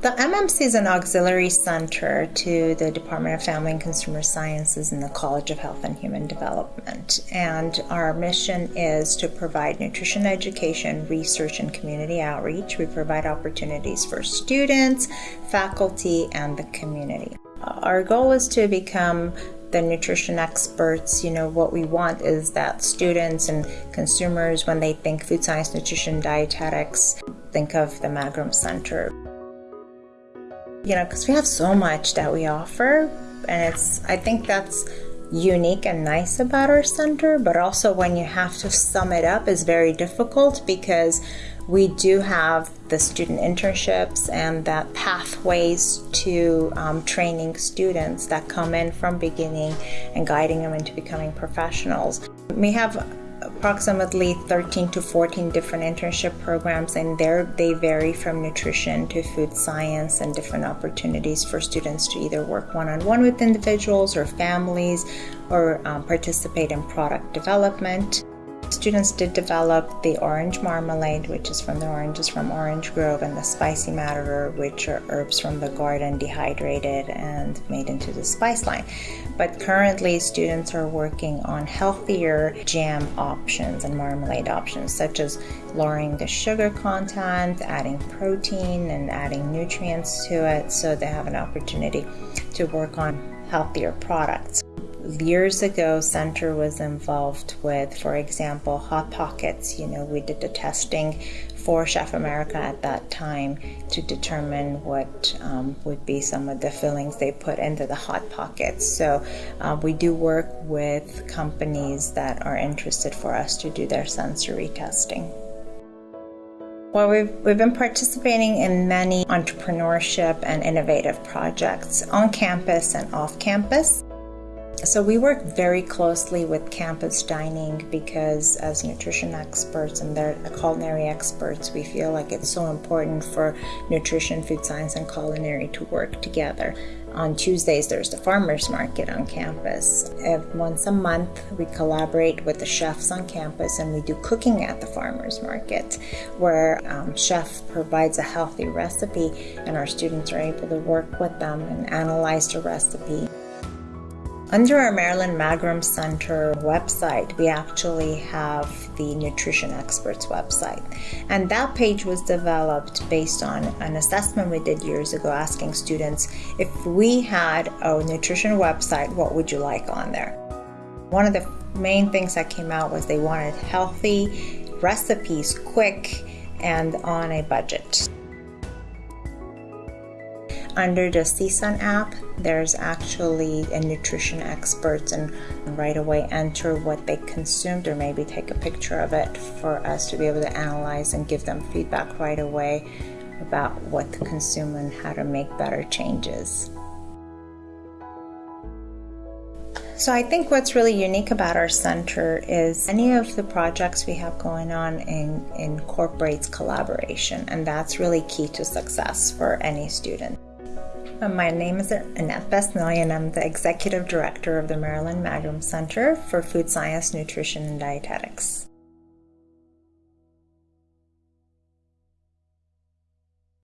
The MMC is an auxiliary center to the Department of Family and Consumer Sciences and the College of Health and Human Development. And our mission is to provide nutrition education, research, and community outreach. We provide opportunities for students, faculty, and the community. Our goal is to become the nutrition experts, you know, what we want is that students and consumers, when they think food science, nutrition, dietetics, think of the Magaram Center. You know, because we have so much that we offer, and it's, I think that's unique and nice about our center, but also when you have to sum it up is very difficult because we do have the student internships and that pathways to um, training students that come in from beginning and guiding them into becoming professionals. We have approximately 13 to 14 different internship programs and there they vary from nutrition to food science and different opportunities for students to either work one-on-one with individuals or families or um, participate in product development. Students did develop the orange marmalade, which is from the oranges from Orange Grove, and the spicy madder, which are herbs from the garden dehydrated and made into the spice line. But currently, students are working on healthier jam options and marmalade options, such as lowering the sugar content, adding protein, and adding nutrients to it, so they have an opportunity to work on healthier products years ago, Center was involved with, for example, Hot Pockets. You know, we did the testing for Chef America at that time to determine what um, would be some of the fillings they put into the Hot Pockets. So uh, we do work with companies that are interested for us to do their sensory testing. Well, we've, we've been participating in many entrepreneurship and innovative projects on campus and off campus. So we work very closely with campus dining because as nutrition experts and they're culinary experts, we feel like it's so important for nutrition, food science, and culinary to work together. On Tuesdays, there's the farmers market on campus. Once a month, we collaborate with the chefs on campus and we do cooking at the farmers market, where um, chef provides a healthy recipe and our students are able to work with them and analyze the recipe. Under our Marilyn Magaram Center website, we actually have the Nutrition Experts website. And that page was developed based on an assessment we did years ago asking students if we had a nutrition website, what would you like on there? One of the main things that came out was they wanted healthy recipes, quick, and on a budget. Under the CSUN app, there's actually a nutrition expert and right away enter what they consumed or maybe take a picture of it for us to be able to analyze and give them feedback right away about what to consume and how to make better changes. So I think what's really unique about our center is any of the projects we have going on in, incorporates collaboration and that's really key to success for any student. Uh, my name is Annette Besnoy, and I'm the Executive Director of the Marilyn Magaram Center for Food Science, Nutrition, and Dietetics.